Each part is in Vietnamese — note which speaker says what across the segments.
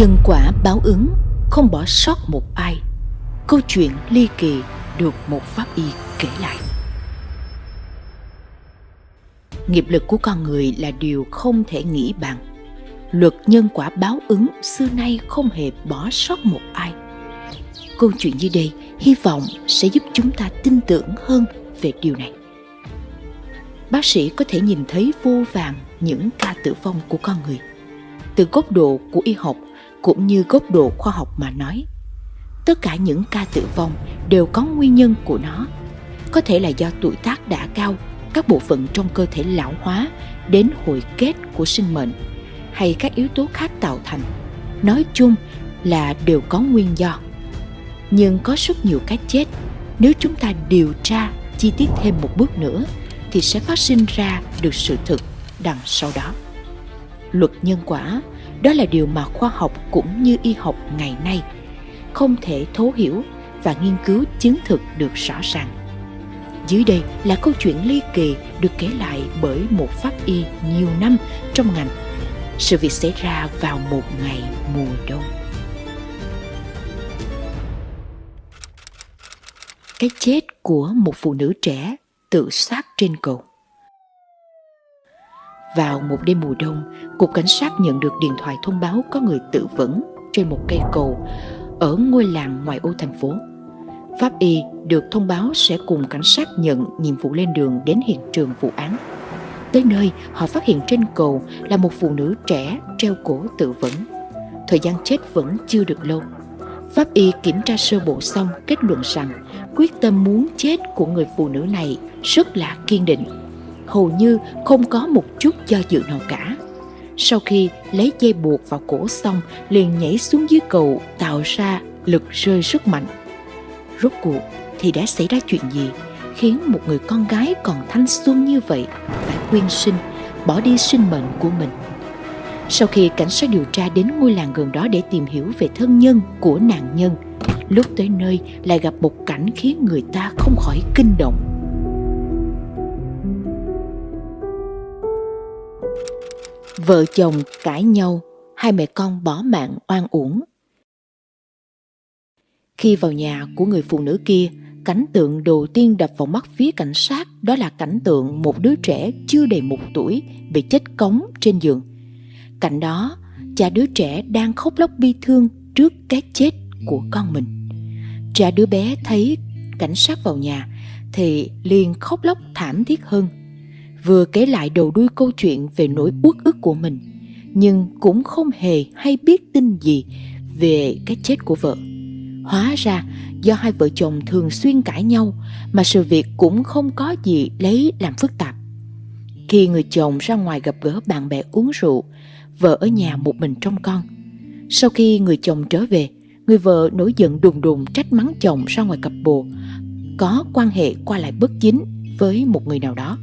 Speaker 1: Nhân quả báo ứng, Không bỏ sót một ai. Câu chuyện ly kỳ được một pháp y kể lại. Nghiệp lực của con người là điều không thể nghĩ bàn Luật nhân quả báo ứng xưa nay không hề bỏ sót một ai. Câu chuyện như đây hy vọng sẽ giúp chúng ta tin tưởng hơn về điều này. Bác sĩ có thể nhìn thấy vô vàng những ca tử vong của con người. Từ góc độ của y học cũng như góc độ khoa học mà nói. Tất cả những ca tử vong đều có nguyên nhân của nó. Có thể là do tuổi tác đã cao, các bộ phận trong cơ thể lão hóa đến hồi kết của sinh mệnh, hay các yếu tố khác tạo thành. Nói chung là đều có nguyên do. Nhưng có rất nhiều cái chết. Nếu chúng ta điều tra chi tiết thêm một bước nữa thì sẽ phát sinh ra được sự thực đằng sau đó. Luật nhân quả đó là điều mà khoa học cũng như y học ngày nay không thể thấu hiểu và nghiên cứu chứng thực được rõ ràng. Dưới đây là câu chuyện ly kỳ được kể lại bởi một pháp y nhiều năm trong ngành. Sự việc xảy ra vào một ngày mùa đông. Cái chết của một phụ nữ trẻ tự sát trên cầu vào một đêm mùa đông, Cục Cảnh sát nhận được điện thoại thông báo có người tự vẫn trên một cây cầu ở ngôi làng ngoài ô thành phố. Pháp y được thông báo sẽ cùng cảnh sát nhận nhiệm vụ lên đường đến hiện trường vụ án. Tới nơi, họ phát hiện trên cầu là một phụ nữ trẻ treo cổ tự vẫn. Thời gian chết vẫn chưa được lâu. Pháp y kiểm tra sơ bộ xong kết luận rằng quyết tâm muốn chết của người phụ nữ này rất là kiên định hầu như không có một chút do dự nào cả. Sau khi lấy dây buộc vào cổ xong, liền nhảy xuống dưới cầu tạo ra lực rơi rất mạnh. Rốt cuộc thì đã xảy ra chuyện gì khiến một người con gái còn thanh xuân như vậy phải quyên sinh, bỏ đi sinh mệnh của mình. Sau khi cảnh sát điều tra đến ngôi làng gần đó để tìm hiểu về thân nhân của nạn nhân, lúc tới nơi lại gặp một cảnh khiến người ta không khỏi kinh động. Vợ chồng cãi nhau, hai mẹ con bỏ mạng oan uổng. Khi vào nhà của người phụ nữ kia, cảnh tượng đầu tiên đập vào mắt phía cảnh sát đó là cảnh tượng một đứa trẻ chưa đầy một tuổi bị chết cống trên giường. Cạnh đó, cha đứa trẻ đang khóc lóc bi thương trước cái chết của con mình. Cha đứa bé thấy cảnh sát vào nhà thì liền khóc lóc thảm thiết hơn vừa kể lại đầu đuôi câu chuyện về nỗi uất ức của mình, nhưng cũng không hề hay biết tin gì về cái chết của vợ. Hóa ra, do hai vợ chồng thường xuyên cãi nhau mà sự việc cũng không có gì lấy làm phức tạp. Khi người chồng ra ngoài gặp gỡ bạn bè uống rượu, vợ ở nhà một mình trong con. Sau khi người chồng trở về, người vợ nổi giận đùng đùng trách mắng chồng ra ngoài cặp bồ, có quan hệ qua lại bất chính với một người nào đó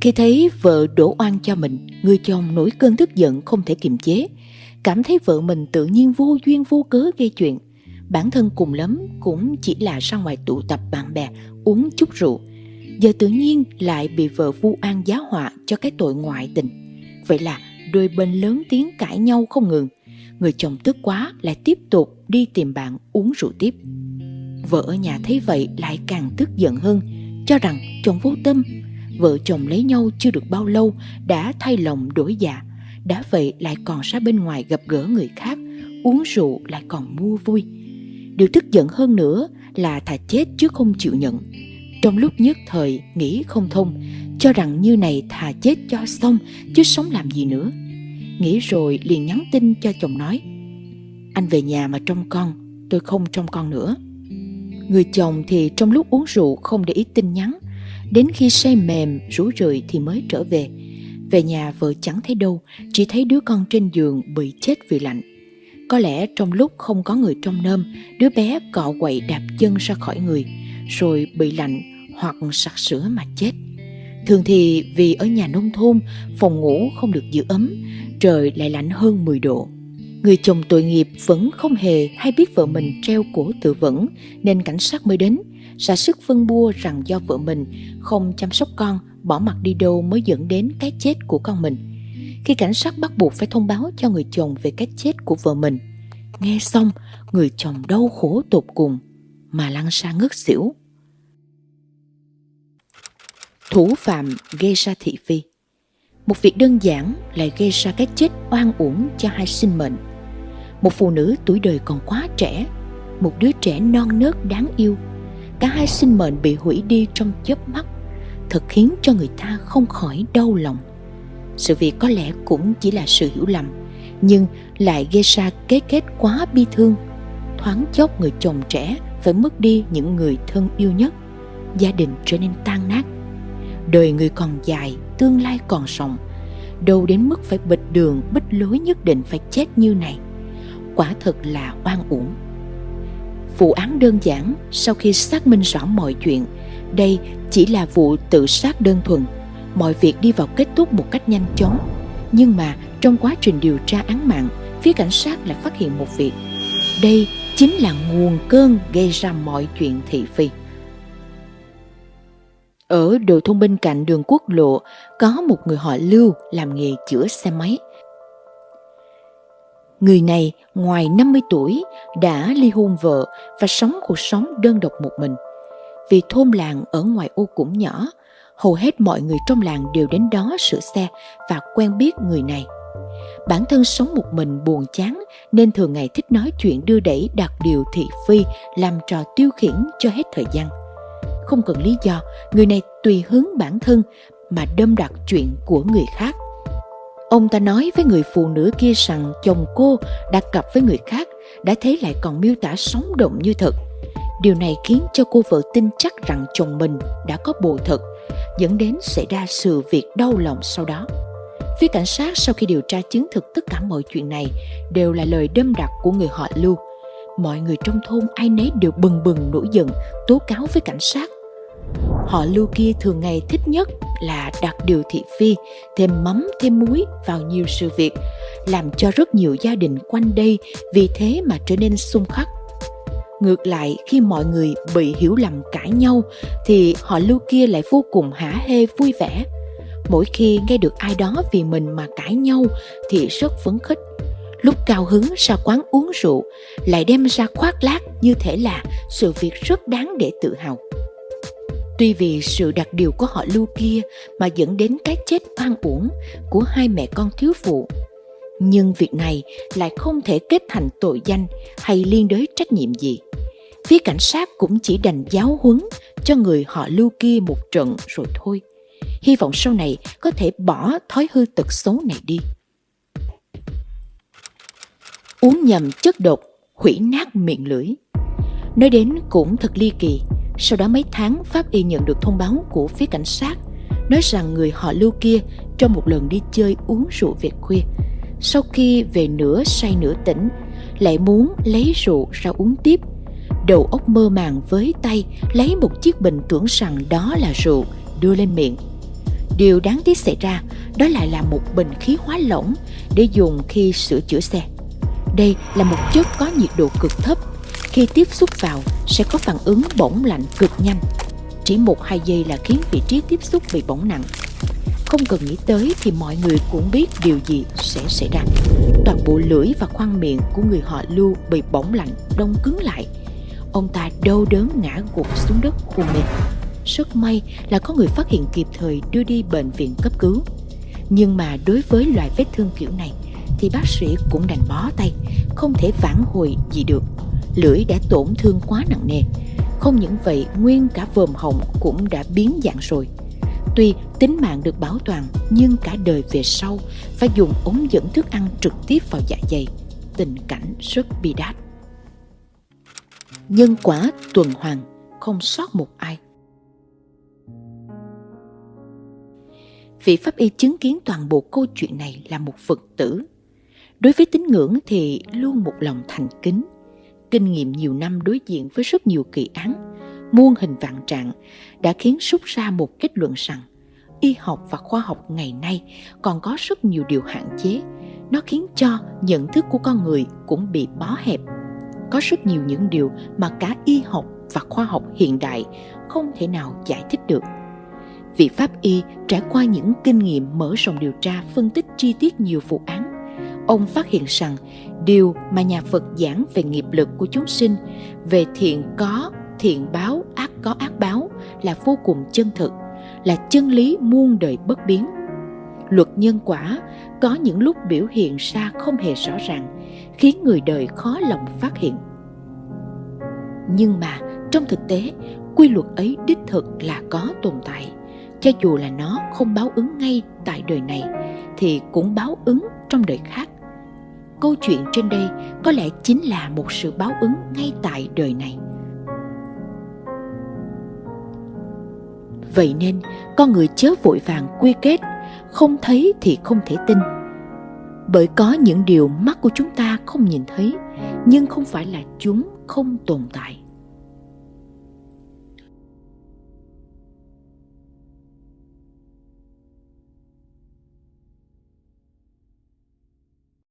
Speaker 1: khi thấy vợ đổ oan cho mình, người chồng nổi cơn tức giận không thể kiềm chế, cảm thấy vợ mình tự nhiên vô duyên vô cớ gây chuyện. Bản thân cùng lắm cũng chỉ là ra ngoài tụ tập bạn bè uống chút rượu. Giờ tự nhiên lại bị vợ vu an giá họa cho cái tội ngoại tình. Vậy là đôi bên lớn tiếng cãi nhau không ngừng. Người chồng tức quá lại tiếp tục đi tìm bạn uống rượu tiếp. Vợ ở nhà thấy vậy lại càng tức giận hơn, cho rằng chồng vô tâm vợ chồng lấy nhau chưa được bao lâu, đã thay lòng đổi dạ. Đã vậy lại còn ra bên ngoài gặp gỡ người khác, uống rượu lại còn mua vui. Điều tức giận hơn nữa là thà chết chứ không chịu nhận. Trong lúc nhất thời nghĩ không thông, cho rằng như này thà chết cho xong, chứ sống làm gì nữa. Nghĩ rồi liền nhắn tin cho chồng nói, anh về nhà mà trông con, tôi không trông con nữa. Người chồng thì trong lúc uống rượu không để ý tin nhắn. Đến khi say mềm, rú rượi thì mới trở về. Về nhà vợ chẳng thấy đâu, chỉ thấy đứa con trên giường bị chết vì lạnh. Có lẽ trong lúc không có người trong nơm, đứa bé cọ quậy đạp chân ra khỏi người, rồi bị lạnh hoặc sặc sữa mà chết. Thường thì vì ở nhà nông thôn, phòng ngủ không được giữ ấm, trời lại lạnh hơn 10 độ. Người chồng tội nghiệp vẫn không hề hay biết vợ mình treo cổ tự vẫn nên cảnh sát mới đến ra sức phân bua rằng do vợ mình không chăm sóc con, bỏ mặt đi đâu mới dẫn đến cái chết của con mình. khi cảnh sát bắt buộc phải thông báo cho người chồng về cái chết của vợ mình. Nghe xong, người chồng đau khổ tột cùng mà lăn ra ngất xỉu. Thủ phạm gây ra thị phi Một việc đơn giản lại gây ra cái chết oan uổng cho hai sinh mệnh. Một phụ nữ tuổi đời còn quá trẻ, một đứa trẻ non nớt đáng yêu. Cả hai sinh mệnh bị hủy đi trong chớp mắt, thật khiến cho người ta không khỏi đau lòng. Sự việc có lẽ cũng chỉ là sự hiểu lầm, nhưng lại gây ra cái kết quá bi thương. Thoáng chốc người chồng trẻ phải mất đi những người thân yêu nhất, gia đình trở nên tan nát. Đời người còn dài, tương lai còn rộng, đâu đến mức phải bịch đường, bích lối nhất định phải chết như này. Quả thật là oan uổng. Vụ án đơn giản, sau khi xác minh rõ mọi chuyện, đây chỉ là vụ tự sát đơn thuần mọi việc đi vào kết thúc một cách nhanh chóng. Nhưng mà trong quá trình điều tra án mạng, phía cảnh sát lại phát hiện một việc. Đây chính là nguồn cơn gây ra mọi chuyện thị phi. Ở đồi thôn bên cạnh đường quốc lộ có một người họ Lưu làm nghề chữa xe máy. Người này ngoài 50 tuổi đã ly hôn vợ và sống cuộc sống đơn độc một mình. Vì thôn làng ở ngoài ô cũng nhỏ, hầu hết mọi người trong làng đều đến đó sửa xe và quen biết người này. Bản thân sống một mình buồn chán nên thường ngày thích nói chuyện đưa đẩy đặt điều thị phi làm trò tiêu khiển cho hết thời gian. Không cần lý do, người này tùy hướng bản thân mà đâm đặt chuyện của người khác. Ông ta nói với người phụ nữ kia rằng chồng cô đã cặp với người khác, đã thấy lại còn miêu tả sống động như thật. Điều này khiến cho cô vợ tin chắc rằng chồng mình đã có bồ thật dẫn đến xảy ra sự việc đau lòng sau đó. Phía cảnh sát sau khi điều tra chứng thực tất cả mọi chuyện này đều là lời đâm đặt của người họ Lưu. Mọi người trong thôn ai nấy đều bừng bừng nổi giận tố cáo với cảnh sát. Họ Lưu kia thường ngày thích nhất là đặt điều thị phi, thêm mắm thêm muối vào nhiều sự việc, làm cho rất nhiều gia đình quanh đây vì thế mà trở nên xung khắc Ngược lại, khi mọi người bị hiểu lầm cãi nhau thì họ lưu kia lại vô cùng hả hê vui vẻ. Mỗi khi nghe được ai đó vì mình mà cãi nhau thì rất phấn khích. Lúc cao hứng ra quán uống rượu, lại đem ra khoác lác như thể là sự việc rất đáng để tự hào. Tuy vì sự đặc điều của họ lưu kia mà dẫn đến cái chết oan uổng của hai mẹ con thiếu phụ, nhưng việc này lại không thể kết thành tội danh hay liên đới trách nhiệm gì. Phía cảnh sát cũng chỉ đành giáo huấn cho người họ lưu kia một trận rồi thôi. Hy vọng sau này có thể bỏ thói hư tật xấu này đi. Uống nhầm chất độc, hủy nát miệng lưỡi. Nói đến cũng thật ly kỳ. Sau đó mấy tháng, Pháp Y nhận được thông báo của phía cảnh sát nói rằng người họ lưu kia trong một lần đi chơi uống rượu về khuya. Sau khi về nửa say nửa tỉnh, lại muốn lấy rượu ra uống tiếp. Đầu óc mơ màng với tay lấy một chiếc bình tưởng rằng đó là rượu đưa lên miệng. Điều đáng tiếc xảy ra đó lại là một bình khí hóa lỏng để dùng khi sửa chữa xe. Đây là một chất có nhiệt độ cực thấp khi tiếp xúc vào sẽ có phản ứng bỏng lạnh cực nhanh chỉ một hai giây là khiến vị trí tiếp xúc bị bỏng nặng không cần nghĩ tới thì mọi người cũng biết điều gì sẽ xảy ra toàn bộ lưỡi và khoang miệng của người họ lưu bị bỏng lạnh đông cứng lại ông ta đau đớn ngã gục xuống đất hôn mê. Rất may là có người phát hiện kịp thời đưa đi bệnh viện cấp cứu. Nhưng mà đối với loại vết thương kiểu này thì bác sĩ cũng đành bó tay, không thể phản hồi gì được. Lưỡi đã tổn thương quá nặng nề. Không những vậy, nguyên cả vòm họng cũng đã biến dạng rồi. Tuy tính mạng được bảo toàn, nhưng cả đời về sau phải dùng ống dẫn thức ăn trực tiếp vào dạ dày. Tình cảnh rất bi đát nhân quả tuần hoàn không sót một ai vị pháp y chứng kiến toàn bộ câu chuyện này là một phật tử đối với tín ngưỡng thì luôn một lòng thành kính kinh nghiệm nhiều năm đối diện với rất nhiều kỳ án, muôn hình vạn trạng, đã khiến rút ra một kết luận rằng, y học và khoa học ngày nay còn có rất nhiều điều hạn chế. Nó khiến cho nhận thức của con người cũng bị bó hẹp. Có rất nhiều những điều mà cả y học và khoa học hiện đại không thể nào giải thích được. Vị pháp y trải qua những kinh nghiệm mở rộng điều tra, phân tích chi tiết nhiều vụ án ông phát hiện rằng điều mà nhà phật giảng về nghiệp lực của chúng sinh, về thiện có, thiện báo, ác có, ác báo là vô cùng chân thực, là chân lý muôn đời bất biến. Luật nhân quả có những lúc biểu hiện ra không hề rõ ràng, khiến người đời khó lòng phát hiện. Nhưng mà trong thực tế, quy luật ấy đích thực là có tồn tại. Cho dù là nó không báo ứng ngay tại đời này, thì cũng báo ứng trong đời khác câu chuyện trên đây có lẽ chính là một sự báo ứng ngay tại đời này. Vậy nên con người chớ vội vàng quy kết, không thấy thì không thể tin. Bởi có những điều mắt của chúng ta không nhìn thấy, nhưng không phải là chúng không tồn tại.